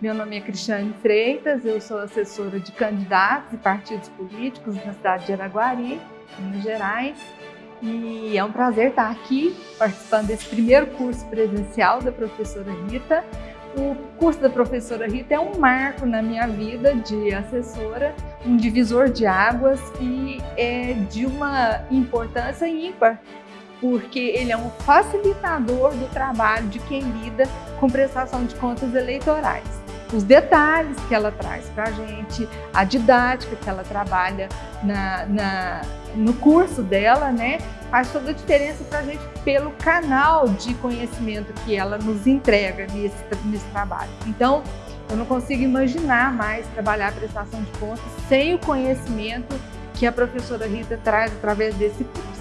Meu nome é Cristiane Freitas, eu sou assessora de candidatos e partidos políticos na cidade de Araguari, Minas Gerais. E é um prazer estar aqui participando desse primeiro curso presencial da professora Rita. O curso da professora Rita é um marco na minha vida de assessora, um divisor de águas e é de uma importância ímpar porque ele é um facilitador do trabalho de quem lida com prestação de contas eleitorais. Os detalhes que ela traz para a gente, a didática que ela trabalha na, na, no curso dela, né, faz toda a diferença para a gente pelo canal de conhecimento que ela nos entrega nesse, nesse trabalho. Então, eu não consigo imaginar mais trabalhar a prestação de contas sem o conhecimento que a professora Rita traz através desse curso.